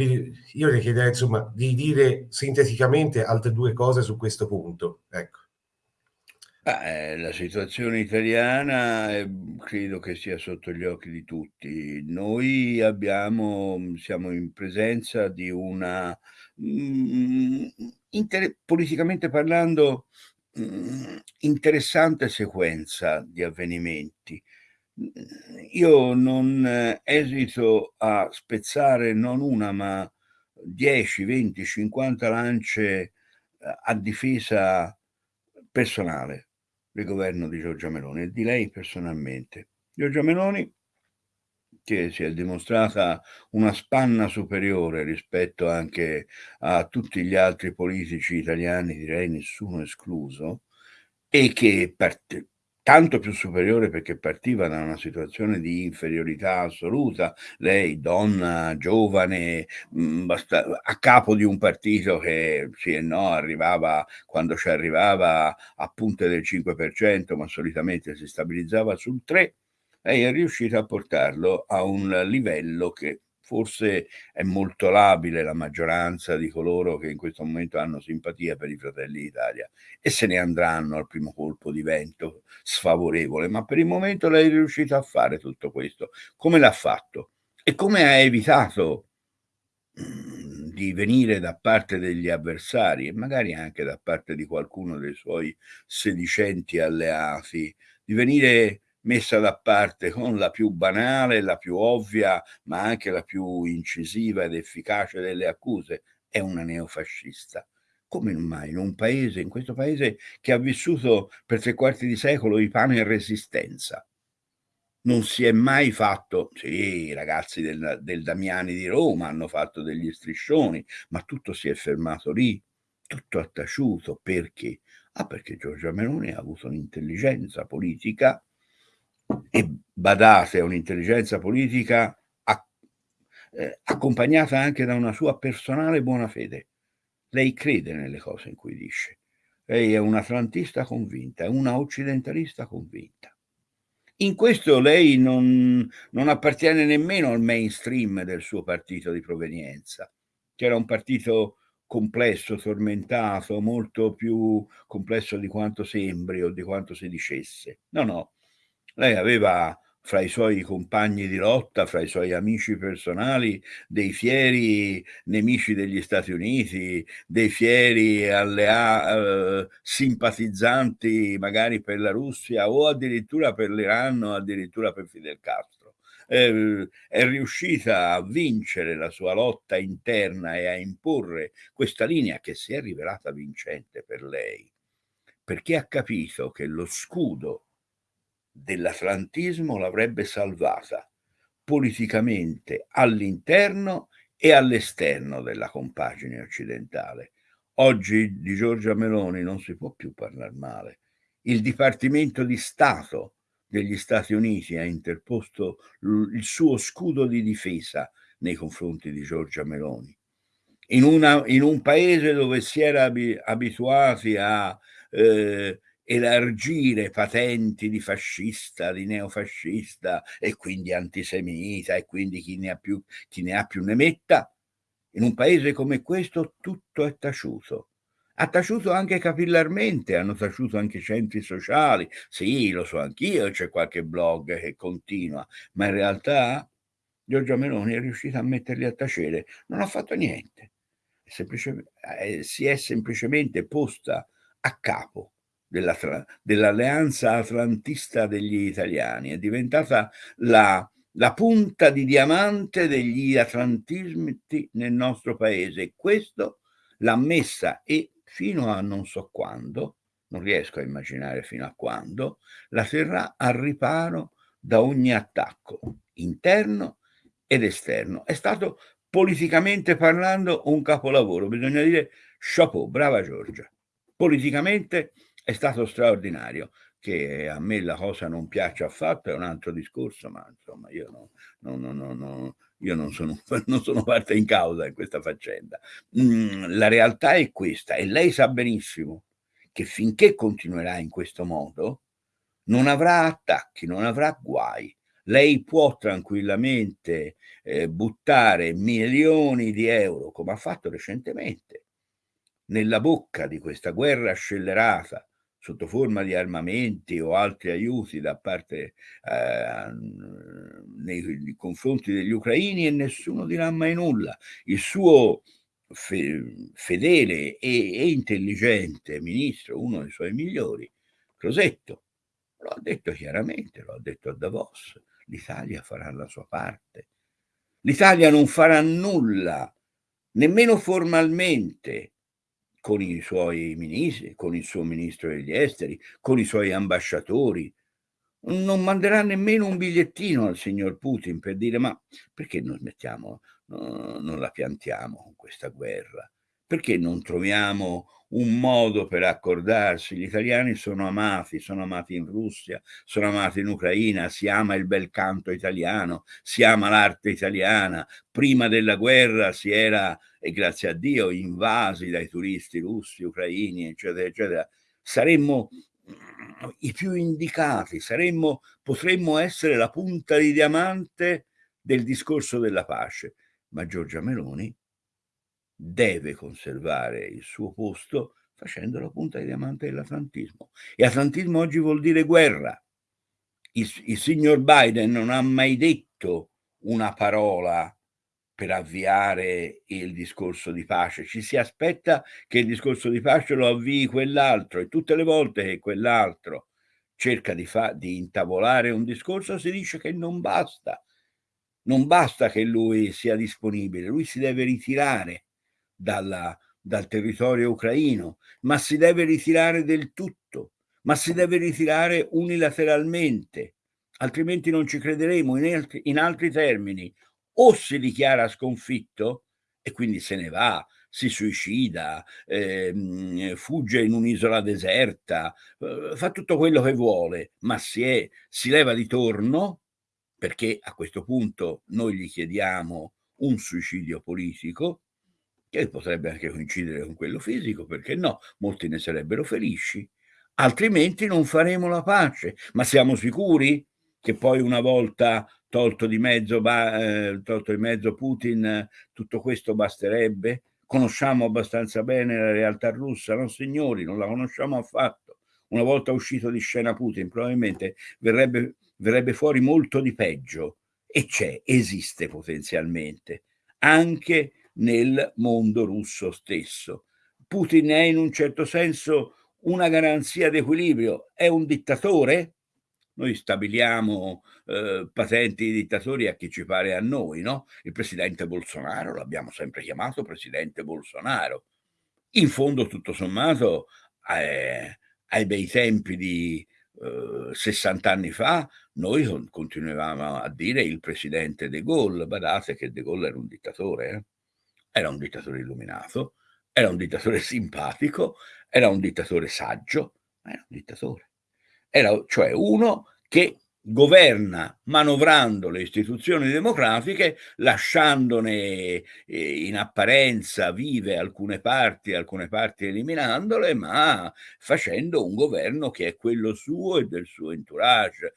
Quindi io le chiederei insomma di dire sinteticamente altre due cose su questo punto. Ecco. Eh, la situazione italiana, ehm, credo che sia sotto gli occhi di tutti. Noi abbiamo siamo in presenza di una, mhmm, intere politicamente parlando, mhmm, interessante sequenza di avvenimenti. Io non esito a spezzare non una, ma 10, 20, 50 lance a difesa personale del governo di Giorgia Meloni e di lei personalmente. Giorgia Meloni che si è dimostrata una spanna superiore rispetto anche a tutti gli altri politici italiani, direi nessuno escluso, e che parte, tanto più superiore perché partiva da una situazione di inferiorità assoluta, lei donna, giovane, mh, basta, a capo di un partito che sì e no arrivava, quando ci arrivava a punte del 5%, ma solitamente si stabilizzava sul 3%, lei è riuscita a portarlo a un livello che forse è molto labile la maggioranza di coloro che in questo momento hanno simpatia per i Fratelli d'Italia e se ne andranno al primo colpo di vento sfavorevole, ma per il momento lei è riuscita a fare tutto questo. Come l'ha fatto? E come ha evitato mhmm, di venire da parte degli avversari e magari anche da parte di qualcuno dei suoi sedicenti alleati, di venire messa da parte con la più banale, la più ovvia, ma anche la più incisiva ed efficace delle accuse, è una neofascista. Come mai in un paese, in questo paese che ha vissuto per tre quarti di secolo i pane e resistenza, non si è mai fatto, sì, i ragazzi del, del Damiani di Roma hanno fatto degli striscioni, ma tutto si è fermato lì, tutto ha taciuto, perché? Ah, perché Giorgia Meloni ha avuto un'intelligenza politica e badate a un'intelligenza politica eh, accompagnata anche da una sua personale buona fede. Lei crede nelle cose in cui dice. Lei è un'atlantista convinta, è una occidentalista convinta. In questo lei non, non appartiene nemmeno al mainstream del suo partito di provenienza, che era un partito complesso, tormentato, molto più complesso di quanto sembri o di quanto si dicesse. No, no, lei aveva fra i suoi compagni di lotta, fra i suoi amici personali, dei fieri nemici degli Stati Uniti, dei fieri allea- eh, simpatizzanti magari per la Russia o addirittura per l'Iran o addirittura per Fidel Castro. Eh, è riuscita a vincere la sua lotta interna e a imporre questa linea che si è rivelata vincente per lei, perché ha capito che lo scudo dell'atlantismo l'avrebbe salvata politicamente all'interno e all'esterno della compagine occidentale. Oggi di Giorgia Meloni non si può più parlare male. Il Dipartimento di Stato degli Stati Uniti ha interposto il suo scudo di difesa nei confronti di Giorgia Meloni. In, una, in un paese dove si era abituati a eh, elargire patenti di fascista, di neofascista e quindi antisemita e quindi chi ne ha più, chi ne, ha più ne metta, in un paese come questo tutto è taciuto. Ha taciuto anche capillarmente, hanno taciuto anche i centri sociali. Sì, lo so anch'io, c'è qualche blog che continua, ma in realtà Giorgia Meloni è riuscita a metterli a tacere. Non ha fatto niente. Eh, si è semplicemente posta a capo dell'alleanza atlantista degli italiani, è diventata la, la punta di diamante degli atlantismi nel nostro paese questo l'ha messa e fino a non so quando, non riesco a immaginare fino a quando, la terrà al riparo da ogni attacco interno ed esterno. È stato politicamente parlando un capolavoro, bisogna dire chapeau, brava Giorgia. Politicamente è stato straordinario. Che a me la cosa non piace affatto è un altro discorso, ma insomma io, no, no, no, io non, sono, non sono parte in causa in questa faccenda. Mm, la realtà è questa e lei sa benissimo che finché continuerà in questo modo non avrà attacchi, non avrà guai. Lei può tranquillamente eh, buttare milioni di euro, come ha fatto recentemente, nella bocca di questa guerra scellerata sotto forma di armamenti o altri aiuti da parte eh, nei, confronti degli ucraini e nessuno dirà mai nulla. Il suo fe, fedele e, e, intelligente ministro, uno dei suoi migliori, Crosetto, lo ha detto chiaramente, lo ha detto a Davos, l'Italia farà la sua parte. L'Italia non farà nulla, nemmeno formalmente, con i suoi ministri, con il suo ministro degli esteri, con i suoi ambasciatori. Non manderà nemmeno un bigliettino al signor Putin per dire ma perché non smettiamo, no, non la piantiamo questa guerra? Perché non troviamo un modo per accordarsi. Gli italiani sono amati, sono amati in Russia, sono amati in Ucraina, si ama il bel canto italiano, si ama l'arte italiana. Prima della guerra si era, e grazie a Dio, invasi dai turisti russi, ucraini, eccetera, eccetera. Saremmo mm, i più indicati, saremmo, potremmo essere la punta di diamante del discorso della pace. Ma Giorgia Meloni deve conservare il suo posto facendo la punta di diamante dell'atlantismo. E atlantismo oggi vuol dire guerra. Il, il signor Biden non ha mai detto una parola per avviare il discorso di pace. Ci si aspetta che il discorso di pace lo avvii quell'altro e tutte le volte che quell'altro cerca di, di intavolare un discorso si dice che non basta. Non basta che lui sia disponibile, lui si deve ritirare dalla, dal territorio ucraino, ma si deve ritirare del tutto, ma si deve ritirare unilateralmente, altrimenti non ci crederemo. In altri, in altri termini, o si dichiara sconfitto e quindi se ne va, si suicida, eh, fugge in un'isola deserta, eh, fa tutto quello che vuole, ma si, è, si leva di torno perché a questo punto noi gli chiediamo un suicidio politico, che potrebbe anche coincidere con quello fisico, perché no? Molti ne sarebbero felici, altrimenti non faremo la pace. Ma siamo sicuri che poi una volta tolto di mezzo, eh, tolto di mezzo Putin, tutto questo basterebbe? Conosciamo abbastanza bene la realtà russa? No, signori, non la conosciamo affatto. Una volta uscito di scena Putin, probabilmente verrebbe, verrebbe fuori molto di peggio. E c'è, esiste potenzialmente, anche nel mondo russo stesso. Putin è in un certo senso una garanzia di equilibrio, è un dittatore? Noi stabiliamo eh, patenti di dittatori a chi ci pare a noi, no? Il presidente Bolsonaro, l'abbiamo sempre chiamato presidente Bolsonaro. In fondo, tutto sommato, eh, ai bei tempi di eh, 60 anni fa, noi continuavamo a dire il presidente De Gaulle. Badate che De Gaulle era un dittatore, eh? Era un dittatore illuminato, era un dittatore simpatico, era un dittatore saggio, ma era un dittatore. Era cioè uno che governa manovrando le istituzioni democratiche, lasciandone eh, in apparenza vive alcune parti, alcune parti eliminandole, ma facendo un governo che è quello suo e del suo entourage.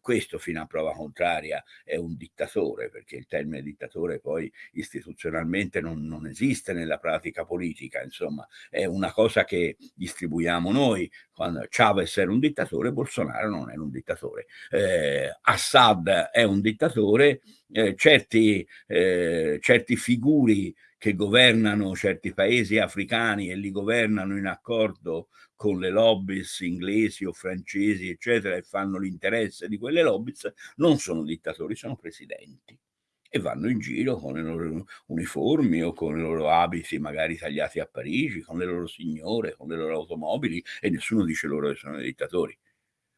Questo fino a prova contraria è un dittatore, perché il termine dittatore poi istituzionalmente non, non esiste nella pratica politica, insomma è una cosa che distribuiamo noi. Quando Chavez era un dittatore, Bolsonaro non era un dittatore. Eh, Assad è un dittatore, eh, certi, eh, certi figuri che governano certi paesi africani e li governano in accordo con le lobbies inglesi o francesi, eccetera, e fanno l'interesse di quelle lobbies, non sono dittatori, sono presidenti e vanno in giro con le loro uniformi o con i loro abiti magari tagliati a Parigi, con le loro signore, con le loro automobili e nessuno dice loro che sono dittatori.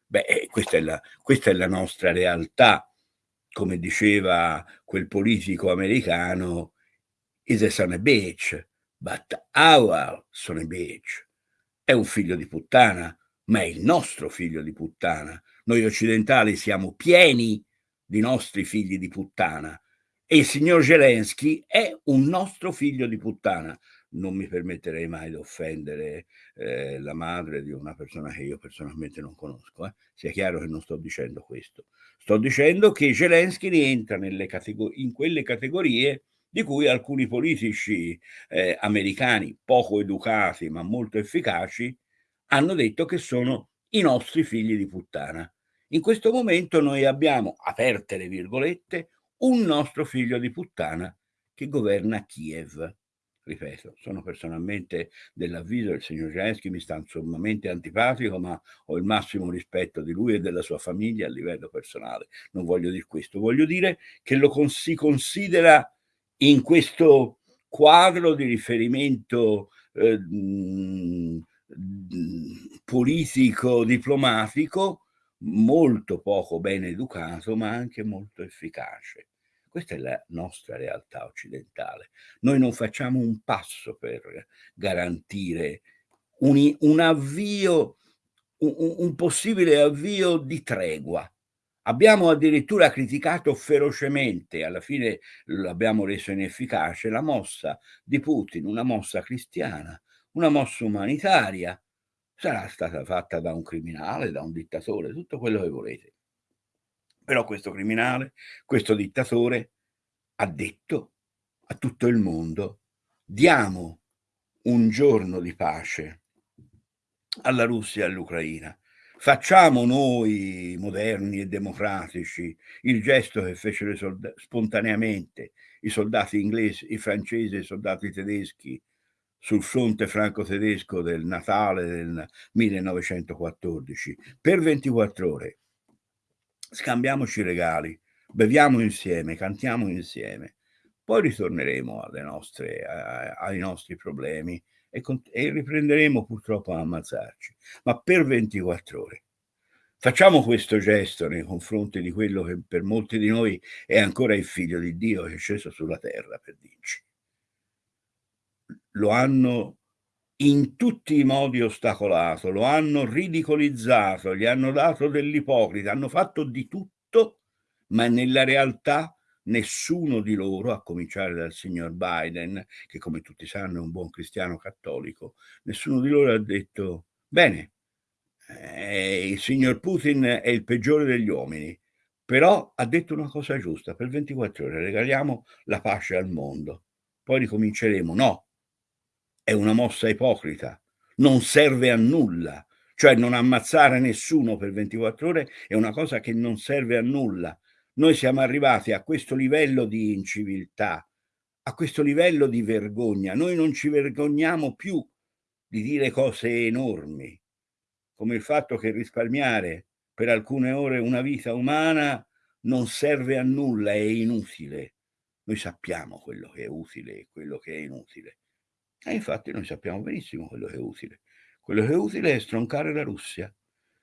Beh, eh, questa è, la, questa è la nostra realtà. Come diceva quel politico americano, is a son of bitch, but our son of bitch. È un figlio di puttana, ma è il nostro figlio di puttana. Noi occidentali siamo pieni di nostri figli di puttana e il signor Zelensky è un nostro figlio di puttana non mi permetterei mai di offendere eh, la madre di una persona che io personalmente non conosco. Eh. Sia chiaro che non sto dicendo questo. Sto dicendo che Zelensky rientra in quelle categorie di cui alcuni politici eh, americani poco educati ma molto efficaci hanno detto che sono i nostri figli di puttana. In questo momento noi abbiamo, aperte le virgolette, un nostro figlio di puttana che governa Kiev. Ripeto, sono personalmente dell'avviso del signor Zelensky, mi sta sommamente antipatico, ma ho il massimo rispetto di lui e della sua famiglia a livello personale. Non voglio dire questo, voglio dire che lo con si considera in questo quadro di riferimento eh, politico, diplomatico, molto poco ben educato, ma anche molto efficace. Questa è la nostra realtà occidentale. Noi non facciamo un passo per garantire un, un avvio, un, un possibile avvio di tregua. Abbiamo addirittura criticato ferocemente, alla fine l'abbiamo reso inefficace, la mossa di Putin, una mossa cristiana, una mossa umanitaria, sarà stata fatta da un criminale, da un dittatore, tutto quello che volete. Però questo criminale, questo dittatore, ha detto a tutto il mondo, diamo un giorno di pace alla Russia e all'Ucraina. Facciamo noi, moderni e democratici, il gesto che fecero spontaneamente i soldati inglesi, i francesi e i soldati tedeschi sul fronte franco-tedesco del Natale del 1914 per 24 ore. Scambiamoci regali, beviamo insieme, cantiamo insieme, poi ritorneremo nostre, ai nostri problemi e, e riprenderemo purtroppo a ammazzarci, ma per 24 ore. Facciamo questo gesto nei confronti di quello che per molti di noi è ancora il figlio di Dio che è sceso sulla terra per dirci lo hanno in tutti i modi ostacolato, lo hanno ridicolizzato, gli hanno dato dell'ipocrita, hanno fatto di tutto, ma nella realtà nessuno di loro, a cominciare dal signor Biden, che come tutti sanno è un buon cristiano cattolico, nessuno di loro ha detto, bene, eh, il signor Putin è il peggiore degli uomini, però ha detto una cosa giusta, per 24 ore regaliamo la pace al mondo, poi ricominceremo, no, è una mossa ipocrita, non serve a nulla, cioè non ammazzare nessuno per 24 ore è una cosa che non serve a nulla. Noi siamo arrivati a questo livello di inciviltà, a questo livello di vergogna. Noi non ci vergogniamo più di dire cose enormi, come il fatto che risparmiare per alcune ore una vita umana non serve a nulla, è inutile. Noi sappiamo quello che è utile e quello che è inutile. E infatti noi sappiamo benissimo quello che è utile. Quello che è utile è stroncare la Russia.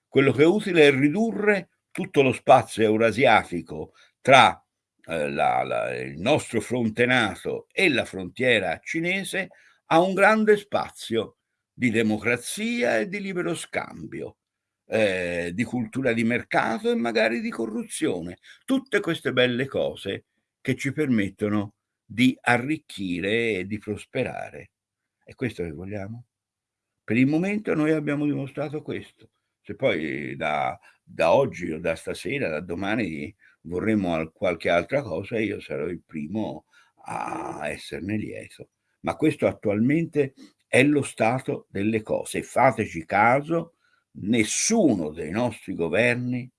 Quello che è utile è ridurre tutto lo spazio eurasiatico tra eh, la, la, il nostro fronte NATO e la frontiera cinese a un grande spazio di democrazia e di libero scambio, eh, di cultura di mercato e magari di corruzione. Tutte queste belle cose che ci permettono di arricchire e di prosperare. È questo che vogliamo? Per il momento noi abbiamo dimostrato questo. Se poi da, da oggi o da stasera, da domani vorremmo qualche altra cosa, io sarò il primo a esserne lieto. Ma questo attualmente è lo stato delle cose. Fateci caso, nessuno dei nostri governi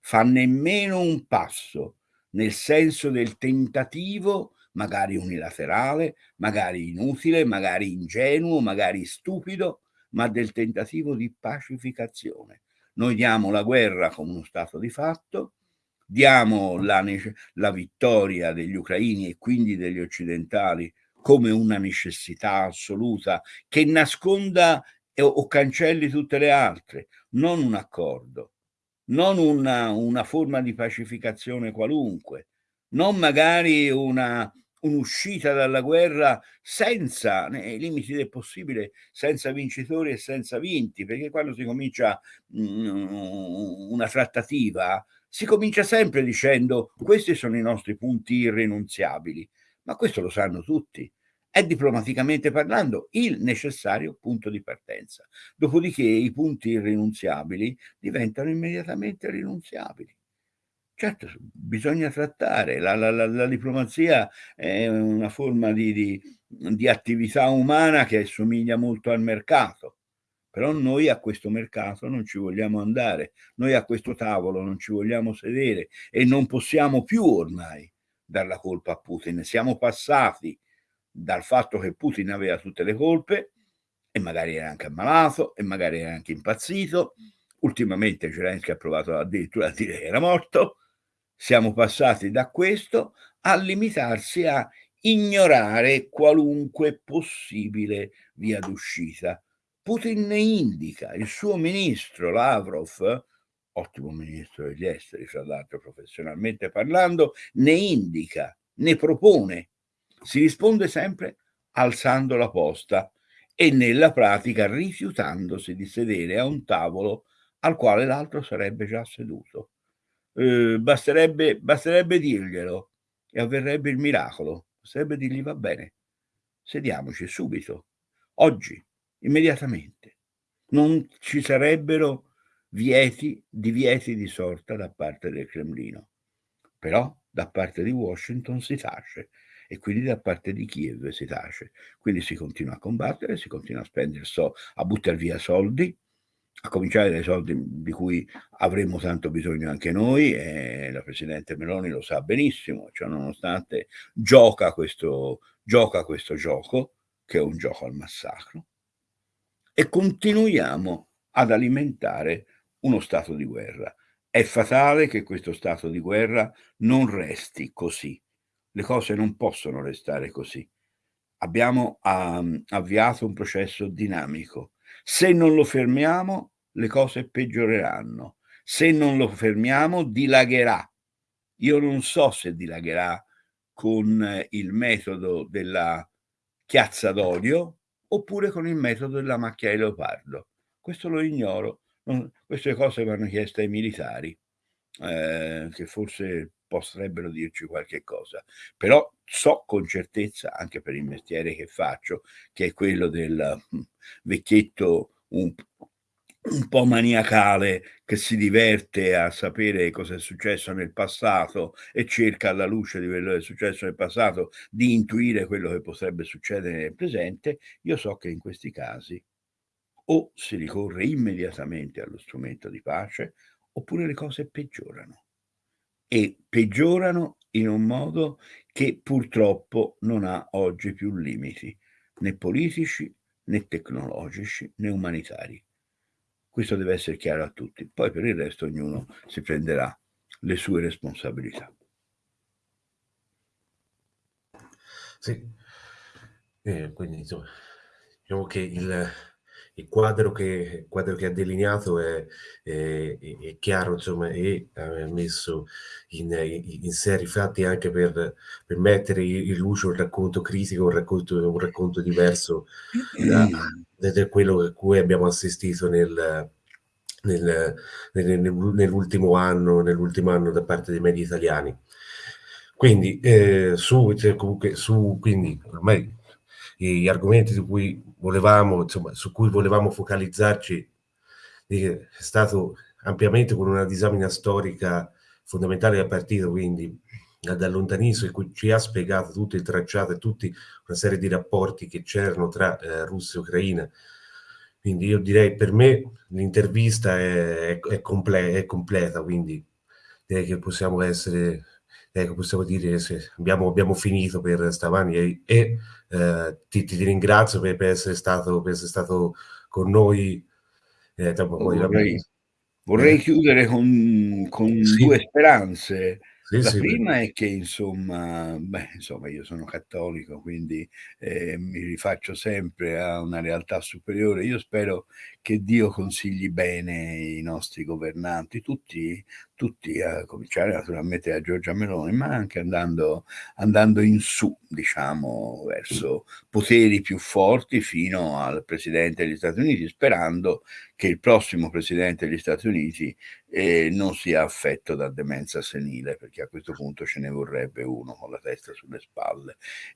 fa nemmeno un passo nel senso del tentativo magari unilaterale, magari inutile, magari ingenuo, magari stupido, ma del tentativo di pacificazione. Noi diamo la guerra come uno stato di fatto, diamo la, la vittoria degli ucraini e quindi degli occidentali come una necessità assoluta che nasconda o cancelli tutte le altre, non un accordo, non una, una forma di pacificazione qualunque, non magari un'uscita dalla guerra senza, nei limiti del possibile, senza vincitori e senza vinti, perché quando si comincia mm, una trattativa si comincia sempre dicendo questi sono i nostri punti irrinunziabili, ma questo lo sanno tutti. È diplomaticamente parlando il necessario punto di partenza. Dopodiché i punti irrinunziabili diventano immediatamente rinunziabili. Certo, bisogna trattare, la, la, la, la diplomazia è una forma di, di, di, attività umana che somiglia molto al mercato, però noi a questo mercato non ci vogliamo andare, noi a questo tavolo non ci vogliamo sedere e non possiamo più ormai dar la colpa a Putin. Siamo passati dal fatto che Putin aveva tutte le colpe e magari era anche ammalato e magari era anche impazzito. Ultimamente Zelensky ha provato addirittura a dire che era morto. Siamo passati da questo a limitarsi a ignorare qualunque possibile via d'uscita. Putin ne indica, il suo ministro Lavrov, ottimo ministro degli esteri, fra l'altro professionalmente parlando, ne indica, ne propone. Si risponde sempre alzando la posta e nella pratica rifiutandosi di sedere a un tavolo al quale l'altro sarebbe già seduto. Eh, basterebbe, basterebbe dirglielo e avverrebbe il miracolo. Basterebbe dirgli va bene, sediamoci subito, oggi, immediatamente. Non ci sarebbero vieti, divieti di sorta da parte del Cremlino. Però da parte di Washington si tace e quindi da parte di Kiev si tace. Quindi si continua a combattere, si continua a spendere, so, a buttare via soldi, a cominciare dai soldi di cui avremmo tanto bisogno anche noi e la Presidente Meloni lo sa benissimo, cioè nonostante gioca questo, gioca questo gioco, che è un gioco al massacro, e continuiamo ad alimentare uno stato di guerra. È fatale che questo stato di guerra non resti così. Le cose non possono restare così. Abbiamo um, avviato un processo dinamico. Se non lo fermiamo, le cose peggioreranno. Se non lo fermiamo, dilagherà. Io non so se dilagherà con il metodo della chiazza d'olio oppure con il metodo della macchia di leopardo. Questo lo ignoro queste cose vanno chieste ai militari, eh, che forse potrebbero dirci qualche cosa, però so con certezza, anche per il mestiere che faccio, che è quello del hm, vecchietto un, un po' maniacale che si diverte a sapere cosa è successo nel passato e cerca alla luce di quello che è successo nel passato di intuire quello che potrebbe succedere nel presente, io so che in questi casi o si ricorre immediatamente allo strumento di pace oppure le cose peggiorano e peggiorano in un modo che purtroppo non ha oggi più limiti né politici né tecnologici né umanitari. Questo deve essere chiaro a tutti. Poi per il resto ognuno si prenderà le sue responsabilità. Sì, eh, quindi insomma, diciamo che il, il quadro che, il quadro che ha delineato è, è, è chiaro, insomma, e ha messo in, in serie fatti anche per, per, mettere in luce un racconto critico, un racconto, un racconto diverso da, da, quello a cui abbiamo assistito nel, nel, nel, nell'ultimo anno, nell'ultimo anno da parte dei media italiani. Quindi, eh, su, cioè, comunque, su, quindi ormai gli argomenti su cui volevamo, insomma, su cui volevamo focalizzarci è stato ampiamente con una disamina storica fondamentale del partito, quindi da lontanissimo, in cui ci ha spiegato tutto il tracciato e tutta una serie di rapporti che c'erano tra eh, Russia e Ucraina. Quindi io direi per me l'intervista è, è, comple è completa, quindi direi che possiamo essere ecco, possiamo dire che abbiamo, abbiamo, finito per stamani e, e eh, ti, ti, ringrazio per, per, essere stato, per, essere stato, con noi. Eh, vorrei, vorrei eh. chiudere con, con sì. due speranze. Sì, la sì, prima beh. è che insomma, beh, insomma, io sono cattolico, quindi eh, mi rifaccio sempre a una realtà superiore. Io spero che Dio consigli bene i nostri governanti, tutti, tutti a cominciare naturalmente da Giorgia Meloni, ma anche andando, andando in su, diciamo, verso poteri più forti fino al Presidente degli Stati Uniti, sperando che il prossimo Presidente degli Stati Uniti eh, non sia affetto da demenza senile, perché a questo punto ce ne vorrebbe uno con la testa sulle spalle.